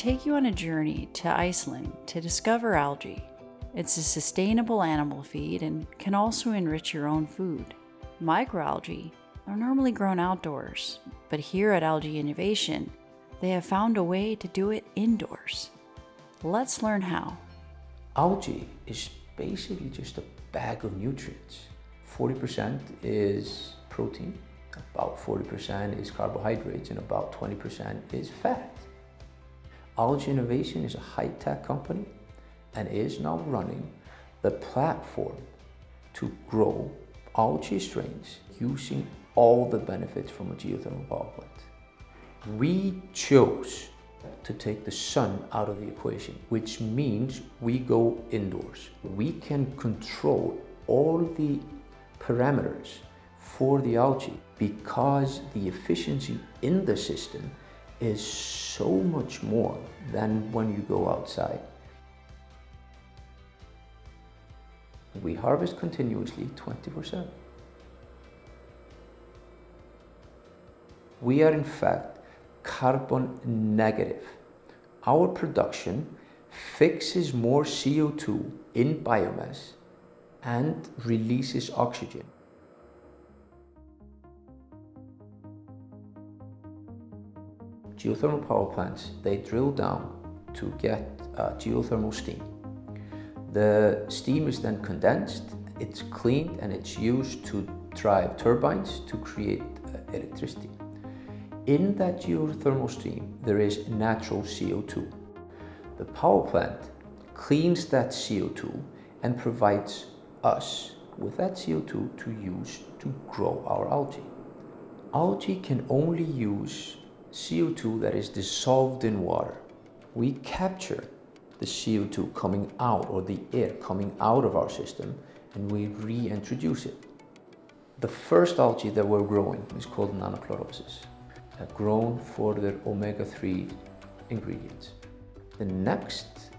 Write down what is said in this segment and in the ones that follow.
take you on a journey to Iceland to discover algae. It's a sustainable animal feed and can also enrich your own food. Microalgae are normally grown outdoors, but here at Algae Innovation, they have found a way to do it indoors. Let's learn how. Algae is basically just a bag of nutrients. 40% is protein, about 40% is carbohydrates, and about 20% is fat. Algae Innovation is a high-tech company and is now running the platform to grow algae strains using all the benefits from a geothermal power plant. We chose to take the sun out of the equation, which means we go indoors. We can control all the parameters for the algae because the efficiency in the system is so much more than when you go outside. We harvest continuously 24 7. We are in fact carbon negative. Our production fixes more CO2 in biomass and releases oxygen. Geothermal power plants, they drill down to get uh, geothermal steam. The steam is then condensed, it's cleaned and it's used to drive turbines to create uh, electricity. In that geothermal stream, there is natural CO2. The power plant cleans that CO2 and provides us with that CO2 to use to grow our algae. Algae can only use CO2 that is dissolved in water. We capture the CO2 coming out or the air coming out of our system and we reintroduce it. The first algae that we're growing is called Nannochloropsis, grown for their omega-3 ingredients. The next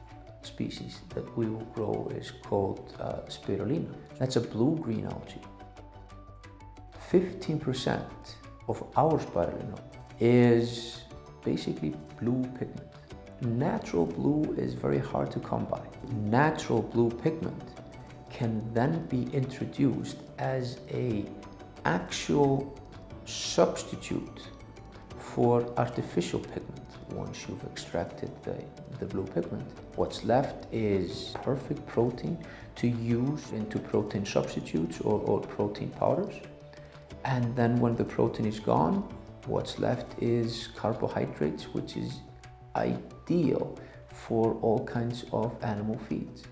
species that we will grow is called uh, spirulina. That's a blue-green algae. 15% of our spirulina is basically blue pigment. Natural blue is very hard to come by. Natural blue pigment can then be introduced as a actual substitute for artificial pigment once you've extracted the, the blue pigment. What's left is perfect protein to use into protein substitutes or, or protein powders. And then when the protein is gone, what's left is carbohydrates, which is ideal for all kinds of animal feeds.